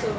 そう。